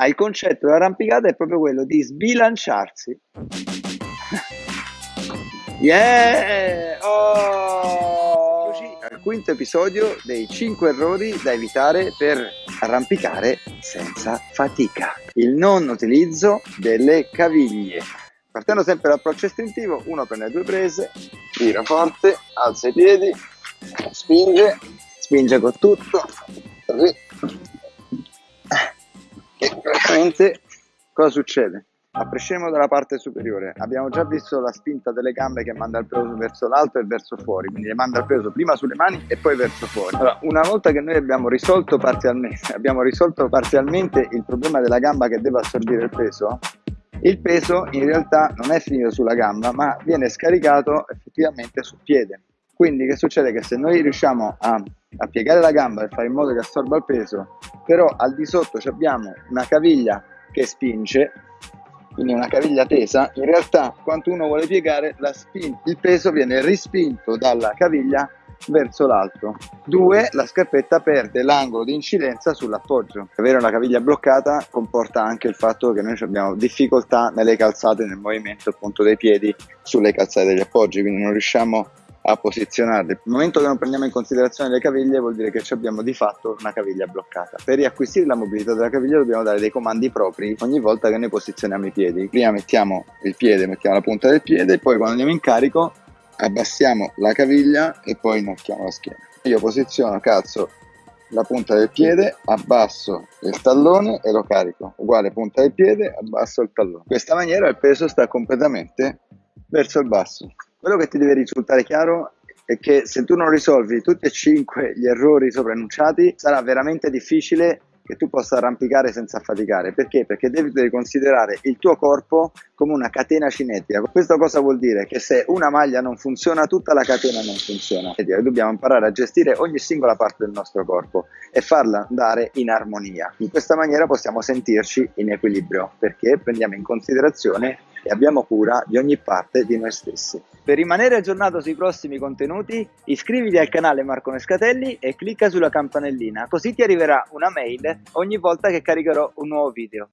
Ah, il concetto dell'arrampicata è proprio quello di sbilanciarsi. yeah! Oh! Quinto episodio dei 5 errori da evitare per arrampicare senza fatica. Il non utilizzo delle caviglie. Partendo sempre dall'approccio istintivo, uno prende due prese, tira forte, alza i piedi, spinge, spinge con tutto, così e praticamente cosa succede? A prescindere dalla parte superiore, abbiamo già visto la spinta delle gambe che manda il peso verso l'alto e verso fuori, quindi le manda il peso prima sulle mani e poi verso fuori. Allora, una volta che noi abbiamo risolto parzialmente, abbiamo risolto parzialmente il problema della gamba che deve assorbire il peso, il peso in realtà non è finito sulla gamba, ma viene scaricato effettivamente sul piede. Quindi che succede? Che se noi riusciamo a, a piegare la gamba e fare in modo che assorba il peso, però al di sotto abbiamo una caviglia che spinge, quindi una caviglia tesa, in realtà quando uno vuole piegare il peso viene rispinto dalla caviglia verso l'alto. Due, la scarpetta perde l'angolo di incidenza sull'appoggio. Avere una caviglia bloccata comporta anche il fatto che noi abbiamo difficoltà nelle calzate, nel movimento appunto dei piedi sulle calzate degli appoggi, quindi non riusciamo a posizionarli. Nel momento che non prendiamo in considerazione le caviglie vuol dire che abbiamo di fatto una caviglia bloccata. Per riacquisire la mobilità della caviglia dobbiamo dare dei comandi propri ogni volta che noi posizioniamo i piedi. Prima mettiamo il piede, mettiamo la punta del piede, poi quando andiamo in carico abbassiamo la caviglia e poi inarchiamo la schiena. Io posiziono, cazzo, la punta del piede, abbasso il tallone e lo carico. Uguale punta del piede, abbasso il tallone. In questa maniera il peso sta completamente verso il basso. Quello che ti deve risultare chiaro è che se tu non risolvi tutti e cinque gli errori sopra sarà veramente difficile che tu possa arrampicare senza faticare. Perché? Perché devi considerare il tuo corpo come una catena cinetica. Questo cosa vuol dire? Che se una maglia non funziona, tutta la catena non funziona. Dobbiamo imparare a gestire ogni singola parte del nostro corpo e farla andare in armonia. In questa maniera possiamo sentirci in equilibrio perché prendiamo in considerazione e abbiamo cura di ogni parte di noi stessi. Per rimanere aggiornato sui prossimi contenuti, iscriviti al canale Marco Nescatelli e clicca sulla campanellina, così ti arriverà una mail ogni volta che caricherò un nuovo video.